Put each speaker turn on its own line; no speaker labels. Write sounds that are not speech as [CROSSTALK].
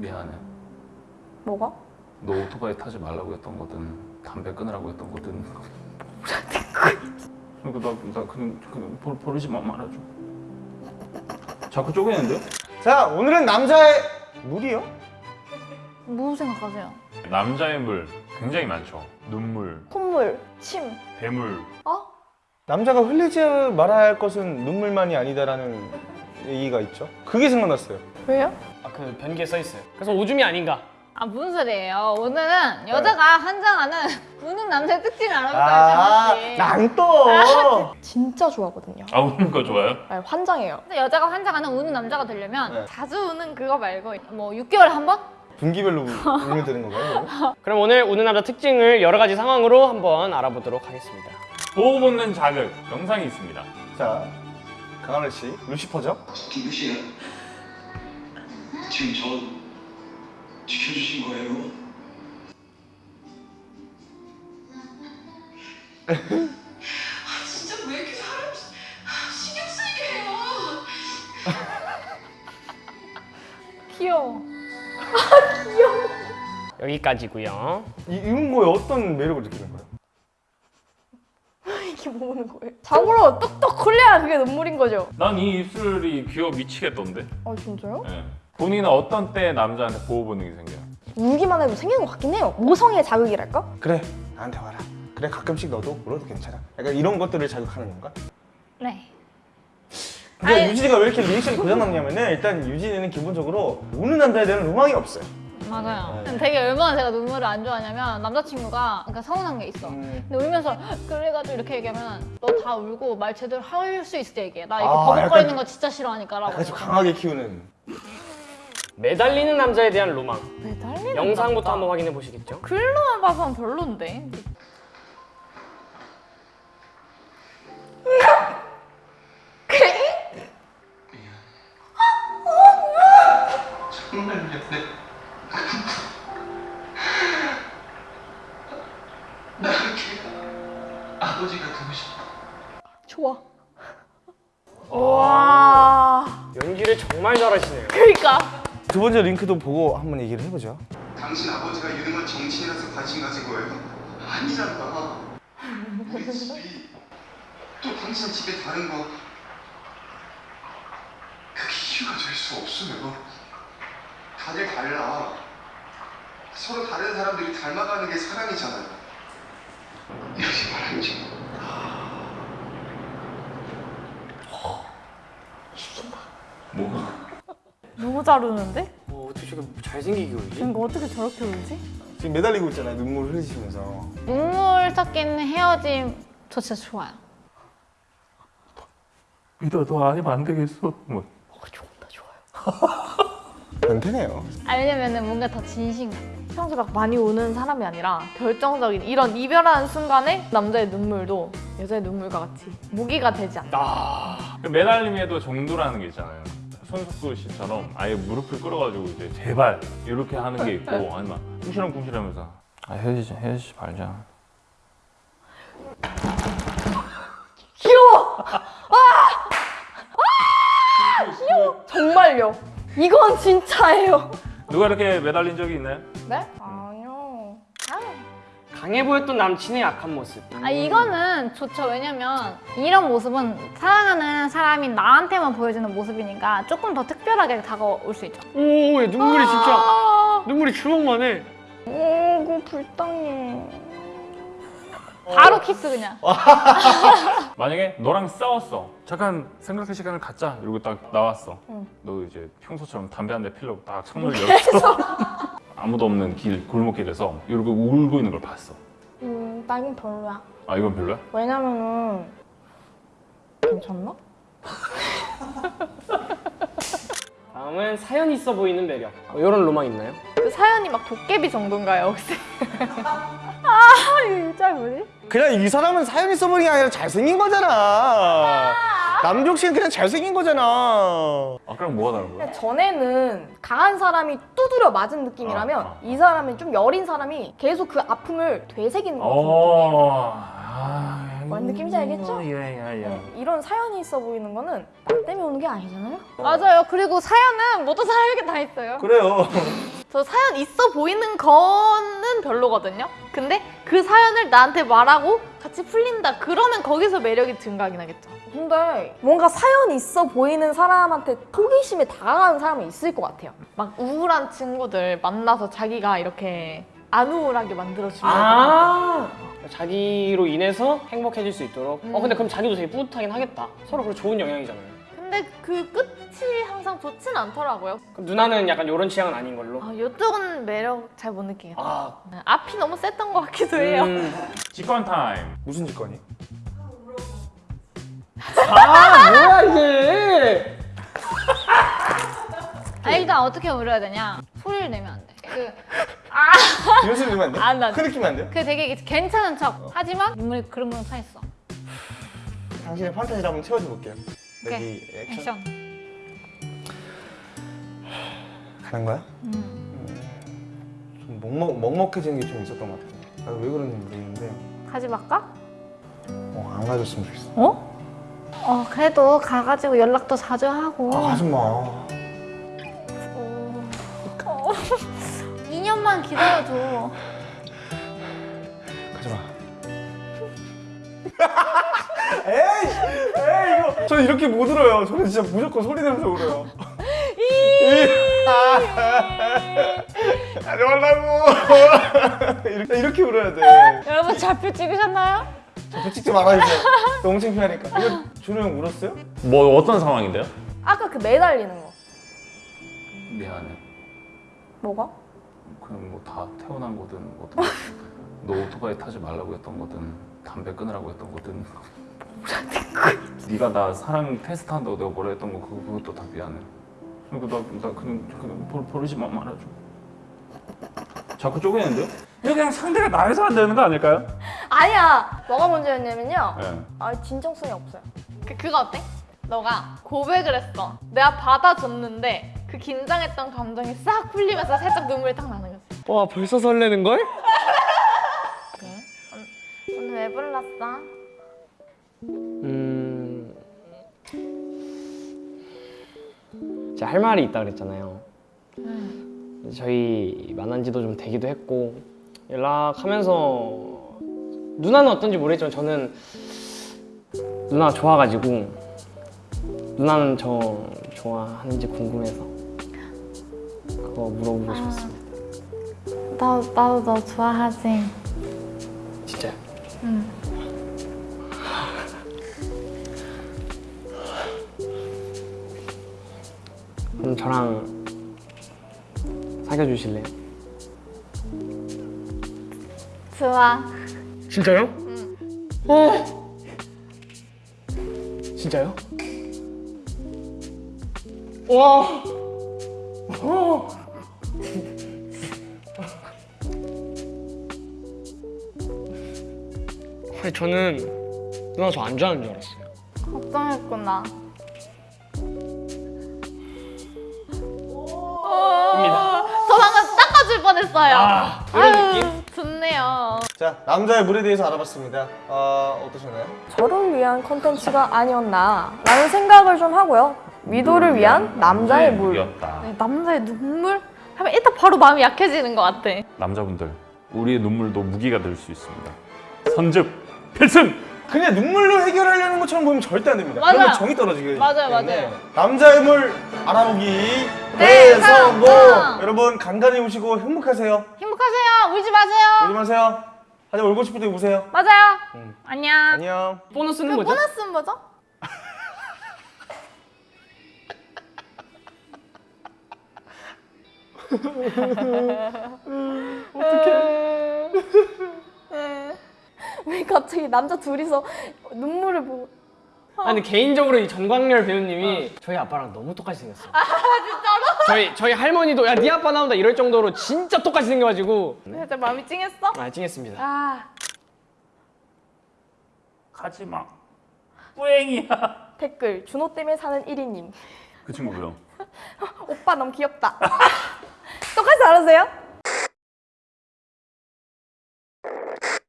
미안해.
뭐가?
너 오토바이 타지 말라고 했던 거든 담배 끊으라고 했던 거든. [LAUGHS] 그러니까 나, 나 그냥, 그냥 버, 버리지 마 말아줘. 자꾸 쪼개는데요?
자 오늘은 남자의 물이요?
뭐 생각하세요?
남자의 물 굉장히 많죠. 눈물,
콧물, 침.
배물.
어?
남자가 흘리지 말아야 할 것은 눈물만이 아니다라는 얘기가 있죠 그게 생각났어요
왜요?
아 그 변기에 써 있어요. 그래서 오줌이 아닌가?
아 무슨 소리예요? 오늘은 여자가 한 장하는 우는 [LAUGHS] 남자의 특징을 알아볼까요,
아,
잠시?
아난또 [LAUGHS]
진짜 좋아하거든요.
아 우는 거 좋아요?
아니, 환장해요.
근데 여자가 환장하는 우는 남자가 되려면
네.
자주 우는 그거 말고 뭐 6개월에 한 번?
분기별로 울면 되는 건가요? 그럼?
오늘 우는 남자 특징을 여러 가지 상황으로 한번 알아보도록 하겠습니다.
보호 본능 자극 영상이 있습니다.
자 강하늘 씨 루시퍼죠?
누구시야? 지금 저 지켜주신 거예요? 아 진짜 왜 이렇게 사람 신경 쓰이게 해요? [LAUGHS]
귀여워.
여기까지고요.
이, 이런 거에 어떤 매력을 느끼는 거예요? [LAUGHS]
이게 뭐 보는 거예요? 자고로 뚝뚝 흘려야 그게 눈물인 거죠?
난 이 입술이 귀여워 미치겠던데.
아 진짜요?
예. 본인은 어떤 때 남자한테 보호 본능이 생겨요?
울기만 해도 생기는 것 같긴 해요. 모성의 자극이랄까?
그래 나한테 와라 그래 가끔씩 너도 울어도 괜찮아 약간 이런 것들을 자극하는 건가?
네.
근데
아니-
유진이가 왜 이렇게 리액션이 고장났냐면은 일단 유진이는 기본적으로 우는 남자에 대한 로망이 없어요
맞아요.
네.
되게 얼마나 제가 눈물을 안 좋아하냐면 남자친구가 그러니까 서운한 게 있어.
음.
근데 울면서 그래가지고 이렇게 얘기하면 너 다 울고 말 제대로 할 수 있을 때 얘기해. 나 이렇게
아,
버벅거리는
약간
거 진짜 싫어하니까 라고.
약간 좀 강하게 키우는
매달리는 남자에 대한 로망.
매달리는
영상부터
남자.
한번 확인해 보시겠죠?
글로만 봐서는 별론데.
정말 미안해. 나걔 아버지가 되고 싶어.
좋아.
와.
연기를 정말 잘하시네요.
그러니까.
두 번째 링크도 보고 한번 얘기를 해보죠
당신 아버지가 이름을 정치인이라서 관심 가진 거예요? 아니잖아. 우리 집이 또 당신 집에 다른 거 그게 이유가 될 수 없어요. 다들 달라. 서로 다른 사람들이 닮아가는 게 사랑이잖아요. 이렇게 말하지.
뭐가?
너무 잘 우는데?
어, 어떻게 저렇게 잘생기게 울지?
그러니까 어떻게 저렇게 울지?
지금 매달리고 있잖아요 눈물 흘리시면서
눈물 섞인 헤어짐 저 진짜 좋아요.
믿어도 아니면 안 되겠어. 뭐.
변태네요
아 왜냐면은 뭔가 더 진심 같아.
평소에 막 많이 우는 사람이 아니라 결정적인 이런 이별하는 순간에 남자의 눈물도 여자의 눈물과 같이 무기가 되지 않나.
아,
매달림에도 정도라는 게 있잖아요. 손석구 씨처럼 아예 무릎을 끌어가지고 이제 제발 이렇게 하는 게 있고 아니면 궁시렁궁시렁하면서 아 헤어지자 헤어지지 말자.
귀여워! 정말요. 이건 진짜예요.
누가 이렇게 매달린 적이 있나요?
네?
강해 보였던 남친의 약한 모습.
아 이거는 좋죠. 왜냐면 이런 모습은 사랑하는 사람이 나한테만 보여주는 모습이니까 조금 더 특별하게 다가올 수 있죠.
오, 얘 눈물이 진짜 눈물이 주먹만 해.
오고 불쌍해.
바로 키스 그냥. [LAUGHS]
만약에 너랑 싸웠어. 잠깐 생각할 시간을 갖자. 이러고 딱 나왔어.
응.
너 이제 평소처럼 담배 한 대 피려고 딱 창문을 [LAUGHS] 열었어. 아무도 없는 길 골목길에서 이러고 울고 있는 걸 봤어.
음, 나 이건 별로야.
아 이건 별로야?
왜냐면은 괜찮나?
다음은 사연 있어 보이는 매력. 어, 이런 로망 있나요?
그 사연이 막 도깨비 정도인가요 혹시? [LAUGHS] 아 진짜 뭐지?
그냥 이 사람은 사연이 써버린 게 아니라 잘생긴 거잖아 남경 씨는 그냥 잘생긴 거잖아
아까랑 뭐가 다른 거야?
근데 전에는 강한 사람이 두드려 맞은 느낌이라면
아, 아, 아.
이 사람은 좀 여린 사람이 계속 그 아픔을 되새기는.
어. 아,
뭔 느낌인지 알겠죠?
예 예 예.
네, 이런 사연이 있어 보이는 거는 나 때문에 오는 게 아니잖아요?
맞아요. 그리고 사연은 모든 사람에게 다 있어요.
그래요 [LAUGHS]
저 사연 있어 보이는 거는 별로거든요. 근데 그 사연을 나한테 말하고 같이 풀린다. 그러면 거기서 매력이 증가하긴 하겠죠.
근데 뭔가 사연 있어 보이는 사람한테 호기심에 다가가는 사람이 있을 것 같아요.
막 우울한 친구들 만나서 자기가 이렇게 안 우울하게 만들어주려고.
아 자기로 인해서 행복해질 수 있도록. 어
음.
근데 그럼 자기도 되게 뿌듯하긴 하겠다. 서로 그런 좋은 영향이잖아요.
근데 그 끝 이 항상 좋진 않더라고요.
그럼 누나는 약간 이런 취향은 아닌 걸로.
아, 이쪽은 매력 잘 못 느끼겠다.
아
앞이 너무 셌던 것 같기도 해요.
음.
직관 타임.
무슨 직관이?
아 뭐야 이게?
아 일단 어떻게 울어야 되냐? 소리를 내면 안 돼. 그,
연습 내면 안 돼?
안 돼, 안 돼.
흐느끼면 안 돼요?
그 되게 괜찮은 척. 하지만 눈물이 그러면 차 있어.
당신의 판타지를 한번 채워줘 볼게요.
오케이.
액션.
액션.
가는 거야?
음.
좀 먹먹, 먹먹해지는 게 좀 있었던 것 같아요. 나도 왜 그런지 모르겠는데
가지 말까?
어, 안 가졌으면 좋겠어.
어? 어 그래도 가가지고 연락도 자주 하고.
아 가지 마.
어. 어. [LAUGHS] 2년만 기다려줘.
가지 마. [LAUGHS] 에이, 에이 이거 저 이렇게 못 울어요. 저는 진짜 무조건 소리 내면서 울어요. [LAUGHS] 가지 말라고. [LAUGHS] 이렇게, 이렇게 울어야 돼.
여러분 좌표 찍으셨나요?
자꾸 찍지 말아주세요. 너무 창피하니까. 이거 준호 형 울었어요?
뭐 어떤 상황인데요?
아까 그 매달리는 거.
미안해.
뭐가?
그냥 뭐 다 태어난 거든 뭐든 너 오토바이 타지 말라고 했던 거든 담배 끊으라고 했던 거든 [LAUGHS] 네가 나 사랑 테스트 한다고 내가 뭐라 했던 거 그것도 다 미안해 그러니까 나, 나 그냥, 그냥 버, 버리지 마 말아줘 자꾸 쪼개는데요? 이거 그냥 상대가 나에서 안 되는 거 아닐까요?
아니야. 뭐가 문제였냐면요.
네.
아 진정성이 없어요.
그, 그거 어때? 너가 고백을 했어. 내가 받아줬는데 그 긴장했던 감정이 싹 풀리면서 살짝 눈물이 딱 나는 거지.
와 벌써 설레는 걸?
오늘 왜 불렀어?
제가 할 말이 있다 그랬잖아요. 저희 만난 지도 좀 되기도 했고 연락하면서 누나는 어떤지 모르겠지만 저는 누나가 좋아가지고 누나는 저 좋아하는지 궁금해서 그거 물어보고 싶었습니다.
나 나도 너 좋아하지.
저랑 사귀어 주실래요?
좋아.
진짜요? 응. 어. 진짜요? 와. 어. 아니 저는 누나 저 안 좋아하는 줄 알았어요.
걱정했구나.
뻔했어요.
아, 이런 느낌?
아유, 좋네요.
자 남자의 물에 대해서 알아봤습니다. 어, 어떠셨나요?
저를 위한 컨텐츠가 아니었나 라는 생각을 좀 하고요. 위도를 위한 남자의 물.
네, 남자의 눈물? 하면 일단 바로 마음이 약해지는 것 같아.
남자분들 우리의 눈물도 무기가 될 수 있습니다 선즙 필승!
그냥 눈물로 해결하려는 것처럼 보면 절대 안 됩니다.
맞아요.
그러면 정이 떨어지게
맞아요, 맞아요.
남자의 물 알아보기
네,
대성공!
성공!
여러분 간간히 우시고 행복하세요.
행복하세요. 울지 마세요.
울지 마세요. 하지만 울고 싶을 때 우세요.
맞아요.
응.
안녕.
안녕.
보너스는 뭐죠?
보너스는 뭐죠? [LAUGHS]
왜 갑자기 남자 둘이서 눈물을 보고
아니 개인적으로 이 전광열 배우님이 저희 아빠랑 너무 똑같이 생겼어요. 아 진짜로? 저희 저희 할머니도 야 네 아빠 나온다 이럴 정도로 진짜 똑같이 생겨가지고
살짝 마음이 찡했어?
아 찡했습니다.
아,
가지마 뿌행이야
댓글 준호 때문에 사는 1위님
그 친구요 [LAUGHS]
오빠 너무 귀엽다 [LAUGHS] 똑같이 알으세요?